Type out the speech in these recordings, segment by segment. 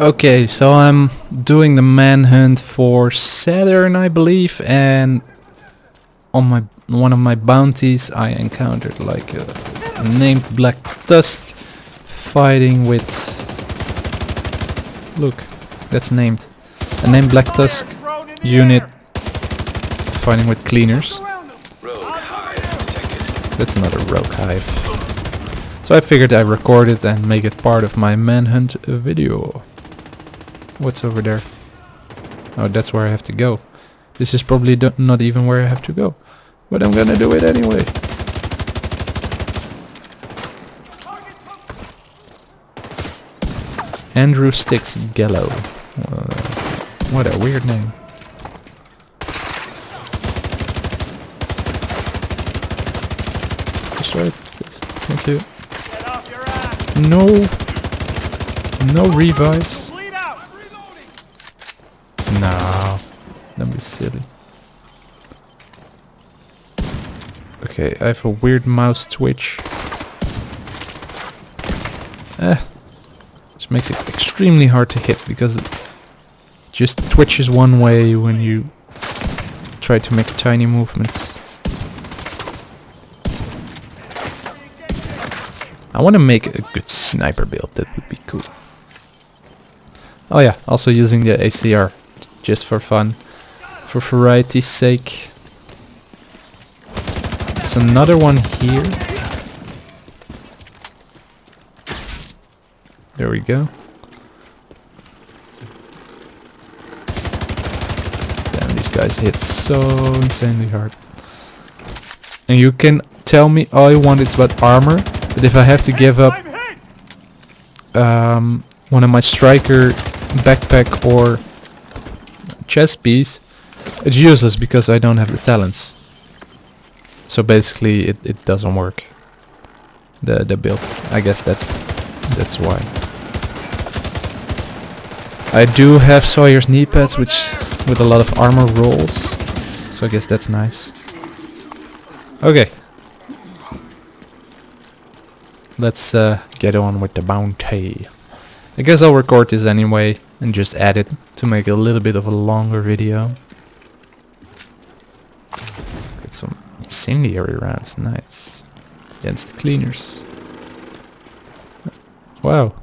Okay, so I'm doing the manhunt for Saturn, I believe, and on my one of my bounties I encountered like a, named Black Tusk fighting with look that's named a named Black Tusk unit fighting with cleaners. That's not a rogue hive. So I figured I record it and make it part of my manhunt video what's over there oh that's where I have to go this is probably not even where I have to go but I'm gonna do it anyway. Andrew Sticks Gallo. Uh, what a weird name. Destroy it, please. Thank you. No. No revives. No. Don't be silly. Okay, I have a weird mouse twitch. Eh. Which makes it extremely hard to hit because it just twitches one way when you try to make tiny movements. I want to make a good sniper build, that would be cool. Oh yeah, also using the ACR, just for fun, for variety's sake. There's another one here. There we go. Damn, these guys hit so insanely hard. And you can tell me all you want it's about armor, but if I have to give up um, one of my striker backpack or chest piece, it's useless because I don't have the talents. So basically it, it doesn't work. The the build. I guess that's that's why. I do have Sawyer's knee pads which with a lot of armor rolls. So I guess that's nice. Okay. Let's uh, get on with the bounty. I guess I'll record this anyway and just add it to make a little bit of a longer video. Get some incendiary rounds, nice. Against the cleaners. Wow.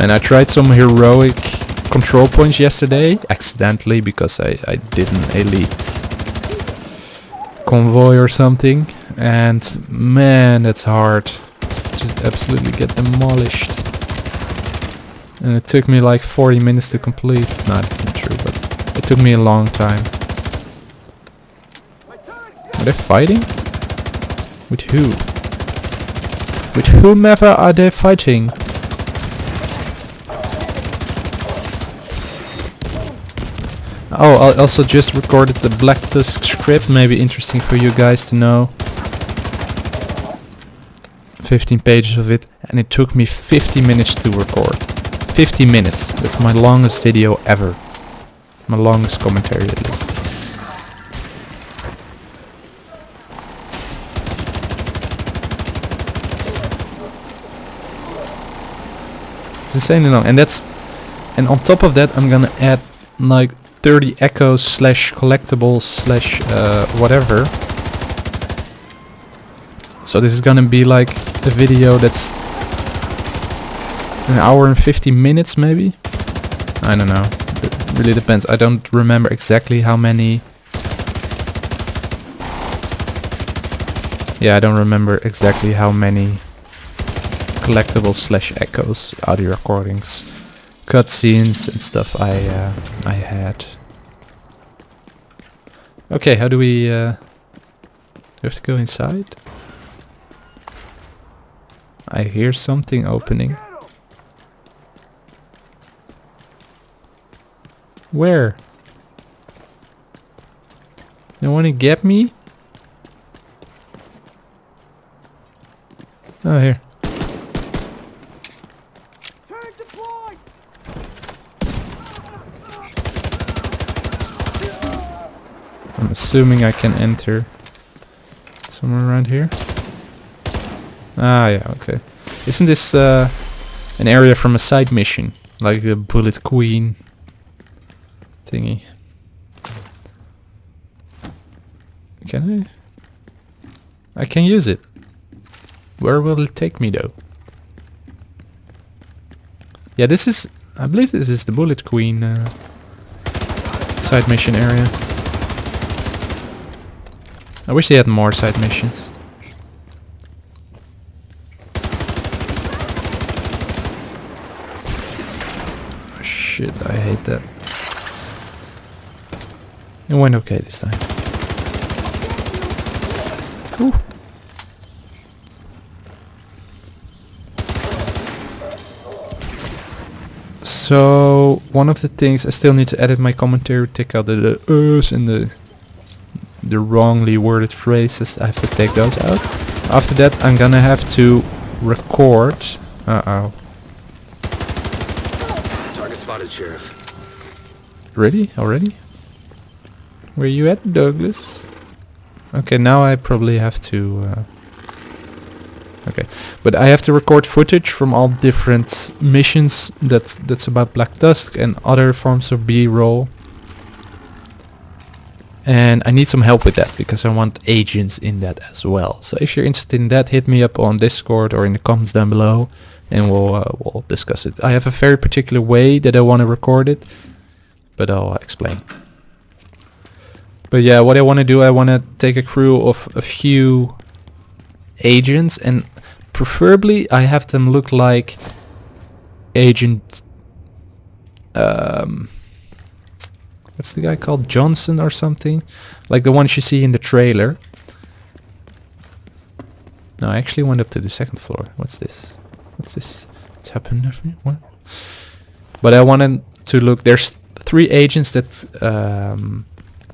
And I tried some heroic control points yesterday, accidentally, because I, I didn't elite convoy or something. And man, that's hard just absolutely get demolished. And it took me like 40 minutes to complete. No, that's not true, but it took me a long time. Are they fighting? With who? With whomever are they fighting? Oh, I also just recorded the Black Tusk script, maybe interesting for you guys to know. 15 pages of it and it took me 50 minutes to record. 50 minutes. That's my longest video ever. My longest commentary at least. It's insanely long. And that's and on top of that I'm gonna add like 30 echoes slash collectibles slash uh, whatever. So this is gonna be like a video that's an hour and 50 minutes maybe? I don't know. It really depends. I don't remember exactly how many... Yeah, I don't remember exactly how many collectibles slash echoes, audio recordings, cutscenes and stuff I uh, I had. Okay, how do we... Uh, do we have to go inside? I hear something opening. Where? You wanna get me? Oh, here. I'm assuming I can enter somewhere around here. Ah, yeah, okay. Isn't this uh, an area from a side mission? Like the Bullet Queen thingy. Can I? I can use it. Where will it take me though? Yeah, this is... I believe this is the Bullet Queen uh, side mission area. I wish they had more side missions. Oh, shit, I hate that. It went okay this time. Ooh. So one of the things I still need to edit my commentary, take out the, the uhs and the the wrongly worded phrases. I have to take those out. After that, I'm gonna have to record. Uh oh. Target spotted, Sheriff. Ready already? Where you at, Douglas? Okay, now I probably have to. Uh, Okay, but I have to record footage from all different missions that's that's about Black Tusk and other forms of B-roll. And I need some help with that because I want agents in that as well. So if you're interested in that, hit me up on Discord or in the comments down below, and we'll uh, we'll discuss it. I have a very particular way that I want to record it, but I'll explain. But yeah, what I want to do, I want to take a crew of a few agents and preferably I have them look like agent um what's the guy called? Johnson or something? Like the ones you see in the trailer. No I actually went up to the second floor. What's this? What's this? What's happened what? But I wanted to look there's three agents that um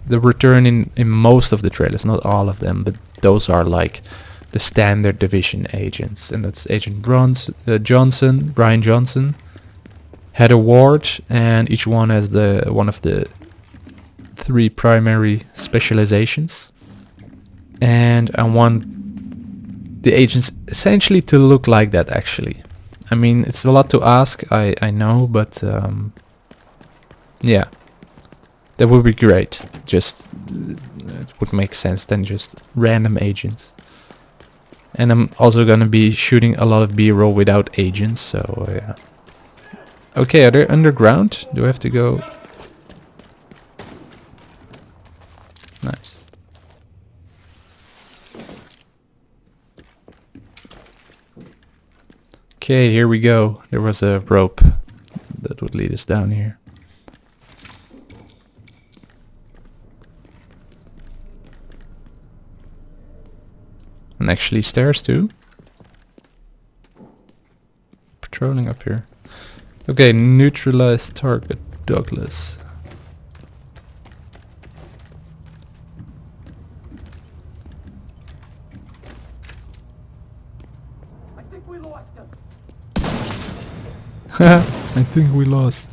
the return in in most of the trailers not all of them but those are like the standard division agents, and that's Agent Bronze, uh, Johnson, Brian Johnson, Heather Ward, and each one has the one of the three primary specializations. And I want the agents essentially to look like that actually. I mean, it's a lot to ask, I, I know, but um, yeah, that would be great. Just, it would make sense than just random agents. And I'm also gonna be shooting a lot of B-roll without agents, so yeah. Okay, are they underground? Do I have to go? Nice. Okay, here we go. There was a rope that would lead us down here. And actually stairs too. Patrolling up here. Okay, neutralize target, Douglas. I think we lost him. I think we lost.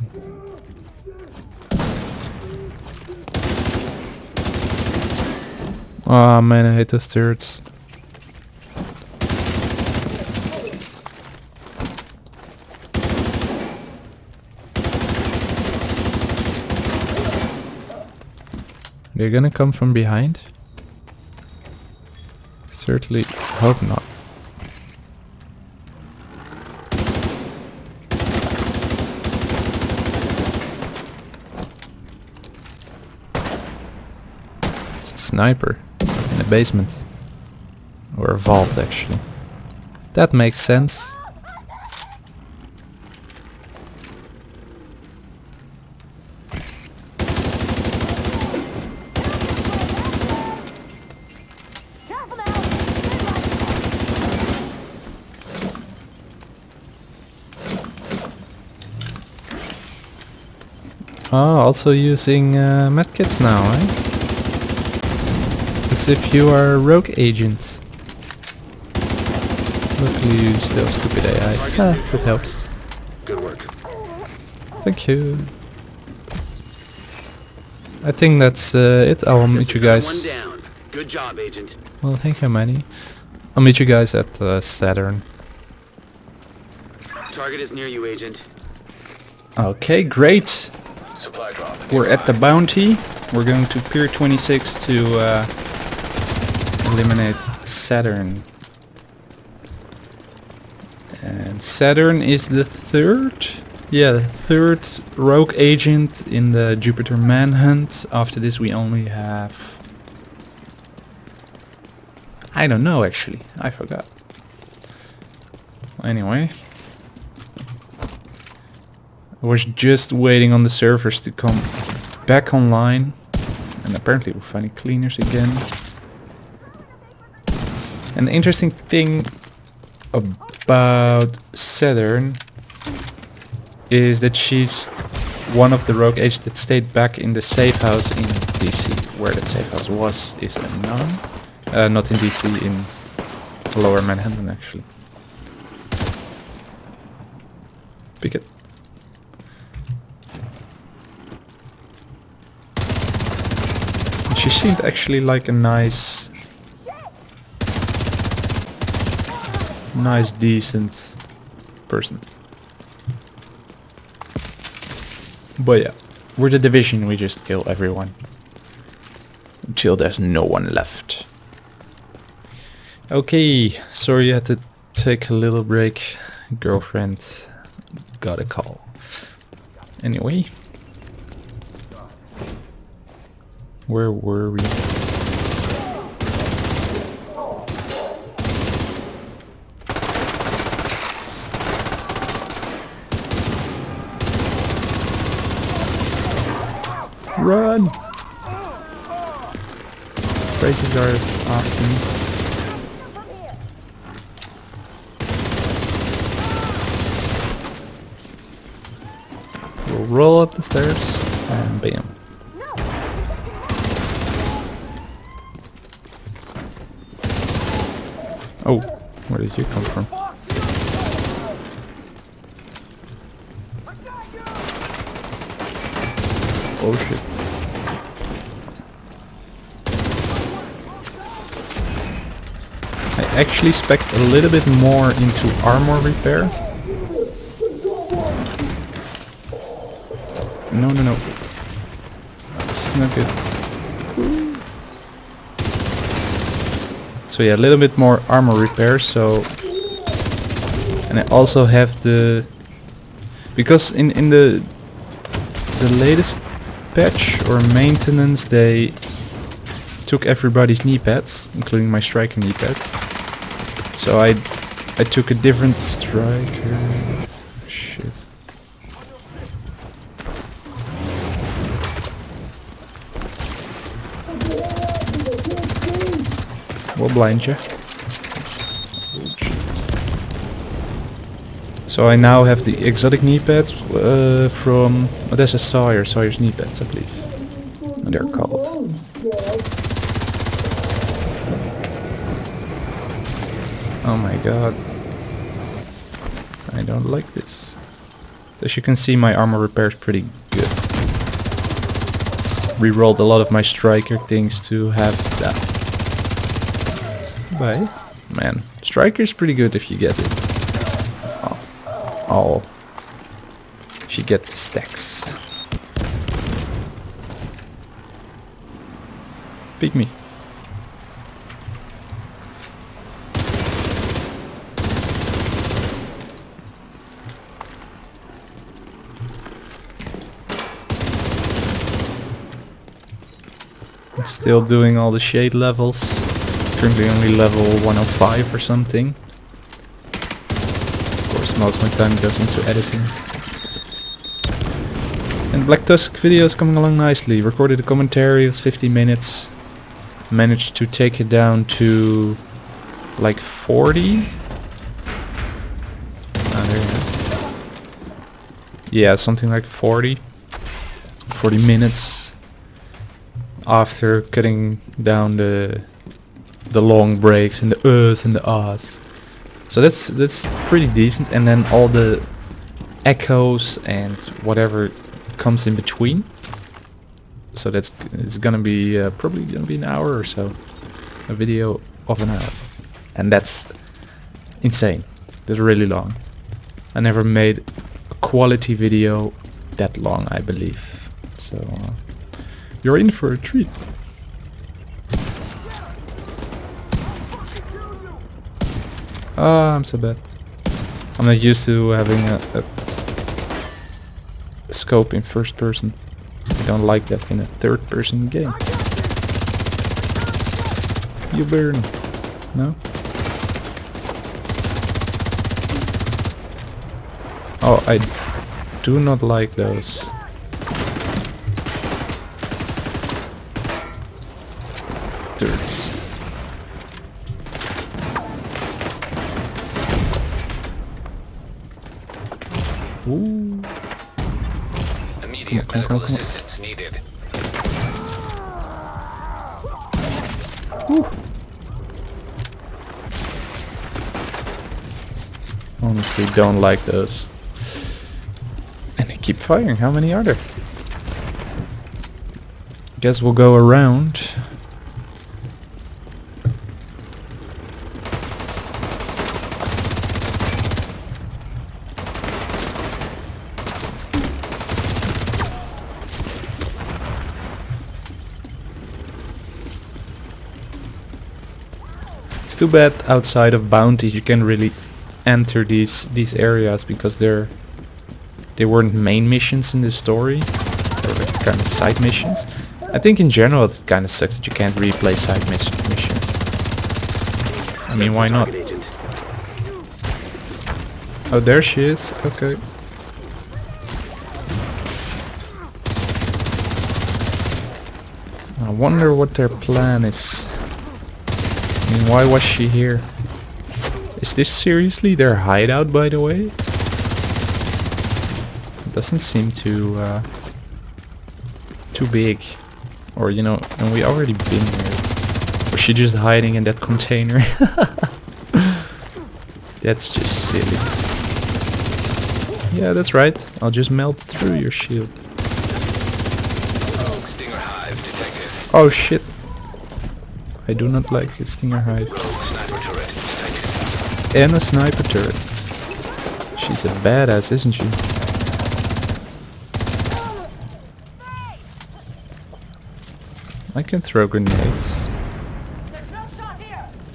Oh man, I hate those turrets. They're gonna come from behind? Certainly hope not. Sniper in a basement. Or a vault actually. That makes sense. Oh, also using uh, medkits now, eh? As if you are rogue agents. Luckily you still stupid AI. Ah, that helps. Good work. Thank you. I think that's uh, it. I'll meet you guys. Good job, Agent. Well, thank you, Manny. I'll meet you guys at uh, Saturn. Target is near you, Agent. Okay, great. Supply drop. We're at the bounty. We're going to Pier 26 to uh, eliminate Saturn. And Saturn is the third, yeah, the third rogue agent in the Jupiter manhunt. After this, we only have. I don't know actually. I forgot. Anyway. I was just waiting on the servers to come back online. And apparently we're finding cleaners again. The interesting thing about Saturn is that she's one of the rogue agents that stayed back in the safe house in DC. Where that safe house was is unknown. Uh, not in DC, in Lower Manhattan actually. Pick it. She seemed actually like a nice, nice, decent person. But yeah, we're the division, we just kill everyone. Until there's no one left. Okay, sorry you had to take a little break. Girlfriend got a call. Anyway. Where were we? Run! Races are often. We'll roll up the stairs and bam. Oh, where did you come from? Oh shit. I actually spec a little bit more into armor repair. No, no, no. This is not good. So yeah, a little bit more armor repair, so... And I also have the... Because in, in the the latest patch or maintenance they took everybody's knee pads, including my striker knee pads. So I I took a different striker. Shit. We'll blind you. So I now have the exotic knee pads uh, from... Oh, that's a Sawyer, Sawyer's knee pads, I believe. They're called. Oh my god. I don't like this. As you can see, my armor repair is pretty good. Rerolled a lot of my striker things to have that. Bye. Man, striker is pretty good if you get it. Oh. oh. She get the stacks. Pick me. Still doing all the shade levels. Currently only level 105 or something Of course most of my time goes into editing. And Black Tusk video is coming along nicely. Recorded a commentary, it was 50 minutes. Managed to take it down to like 40. Ah. Yeah, something like 40. 40 minutes after cutting down the the long breaks and the uhs and the ahs. So that's that's pretty decent and then all the echoes and whatever comes in between So that's it's gonna be uh, probably gonna be an hour or so, a video of an hour, and that's insane. That's really long. I never made a quality video that long, I believe. So uh, you're in for a treat. Ah, I'm so bad. I'm not used to having a, a scope in first person. I don't like that in a third person game. You burn. No? Oh, I do not like those. Medical assistance needed. Honestly, don't like those. And they keep firing. How many are there? Guess we'll go around. Too bad outside of bounties you can really enter these these areas because they're they weren't main missions in the story. They were kind of side missions. I think in general it kind of sucks that you can't replay side mis missions. I mean, why not? Oh, there she is. Okay. I wonder what their plan is. I mean, why was she here? Is this seriously their hideout, by the way? It Doesn't seem too uh, too big, or you know, and we already been here. Was she just hiding in that container? That's just silly. Yeah, that's right. I'll just melt through your shield. Rogue Stinger Hive detected. Oh shit. I do not like a Stinger Sniper. And a sniper turret. She's a badass, isn't she? I can throw grenades.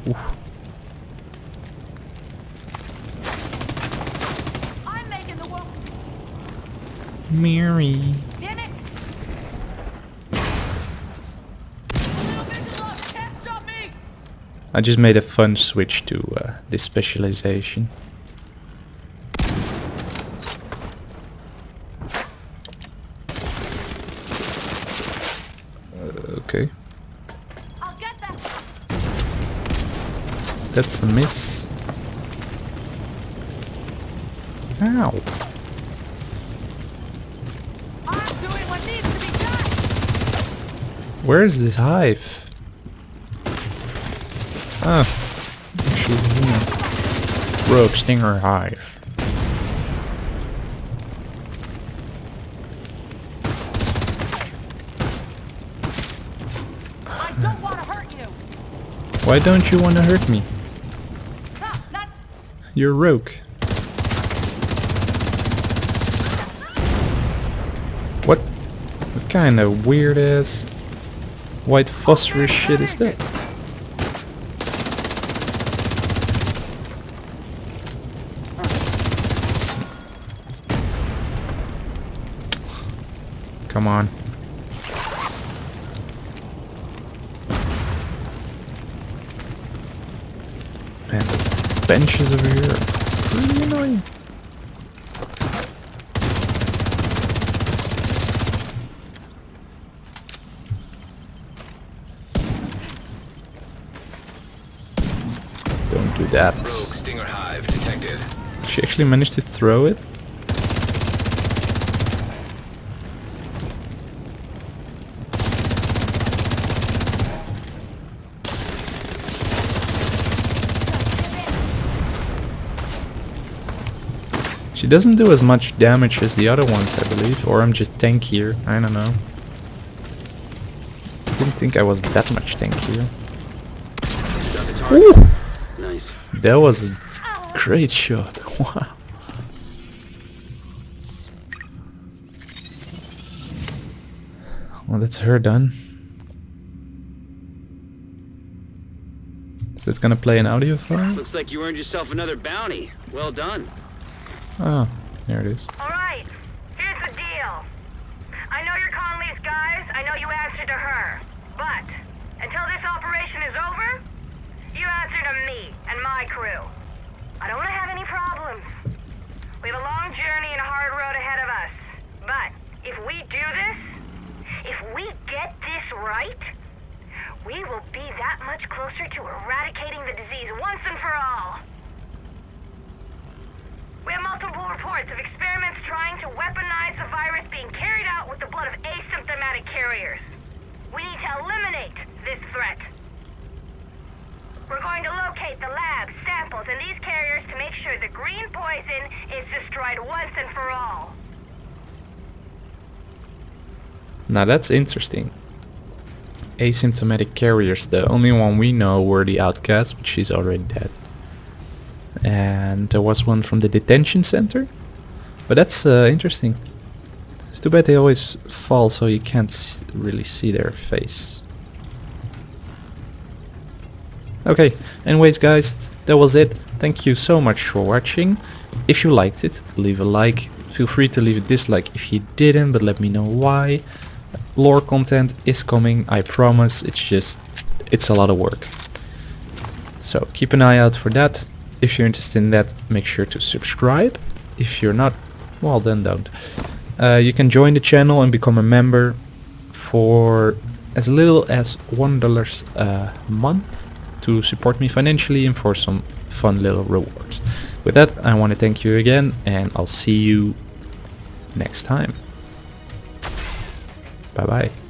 Oof. Mary. Damn it! Little vision loss. Can't stop me. I just made a fun switch to uh, this specialization. Uh, okay, I'll get that. that's a miss. Ow. I'm doing what needs to be done. Where is this hive? Ah, she's. Rogue Stinger Hive. I don't want to hurt you. Why don't you want to hurt me? You're rogue. What? What kind of weird ass white phosphorus shit is that? Come on. Man, those benches over here are really annoying. Don't do that. Rogue Stinger Hive detected. She actually managed to throw it. She doesn't do as much damage as the other ones, I believe, or I'm just tankier, I don't know. I didn't think I was that much tankier. Got the target. Nice. That was a great shot. Wow. Well, that's her done. Is it gonna play an audio file? Looks like you earned yourself another bounty. Well done. Oh, there it is. All right, here's the deal. I know you're Conley's guys. I know you answer to her. But until this operation is over, you answer to me and my crew. I don't want to have any problems. We have a long journey and a hard road ahead of us. But if we do this, if we get this right, we will be that much closer to eradicating the disease once and for all. We have multiple reports of experiments trying to weaponize the virus being carried out with the blood of asymptomatic carriers. We need to eliminate this threat. We're going to locate the labs, samples, and these carriers to make sure the green poison is destroyed once and for all. Now that's interesting. Asymptomatic carriers, the only one we know were the outcasts, but she's already dead. And there was one from the detention center. But that's uh, interesting. It's too bad they always fall so you can't really see their face. Okay, anyways guys, that was it. Thank you so much for watching. If you liked it, leave a like. Feel free to leave a dislike if you didn't, but let me know why. Lore content is coming, I promise. It's just, it's a lot of work. So keep an eye out for that. If you're interested in that, make sure to subscribe. If you're not, well then don't. Uh, you can join the channel and become a member for as little as one dollar a month to support me financially and for some fun little rewards. With that, I want to thank you again, and I'll see you next time. Bye bye.